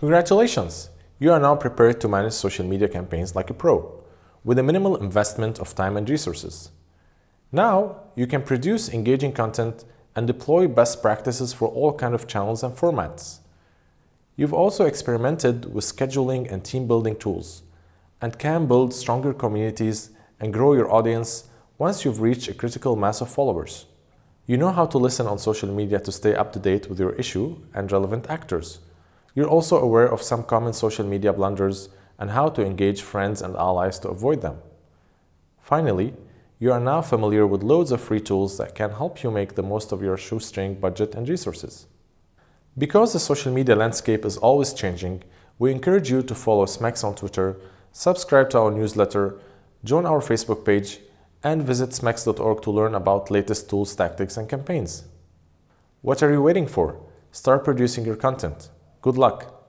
Congratulations! You are now prepared to manage social media campaigns like a pro, with a minimal investment of time and resources. Now, you can produce engaging content and deploy best practices for all kinds of channels and formats. You've also experimented with scheduling and team building tools and can build stronger communities and grow your audience once you've reached a critical mass of followers. You know how to listen on social media to stay up to date with your issue and relevant actors. You're also aware of some common social media blunders and how to engage friends and allies to avoid them. Finally, you are now familiar with loads of free tools that can help you make the most of your shoestring budget and resources. Because the social media landscape is always changing, we encourage you to follow Smex on Twitter, subscribe to our newsletter, join our Facebook page, and visit smex.org to learn about latest tools, tactics, and campaigns. What are you waiting for? Start producing your content. Good luck!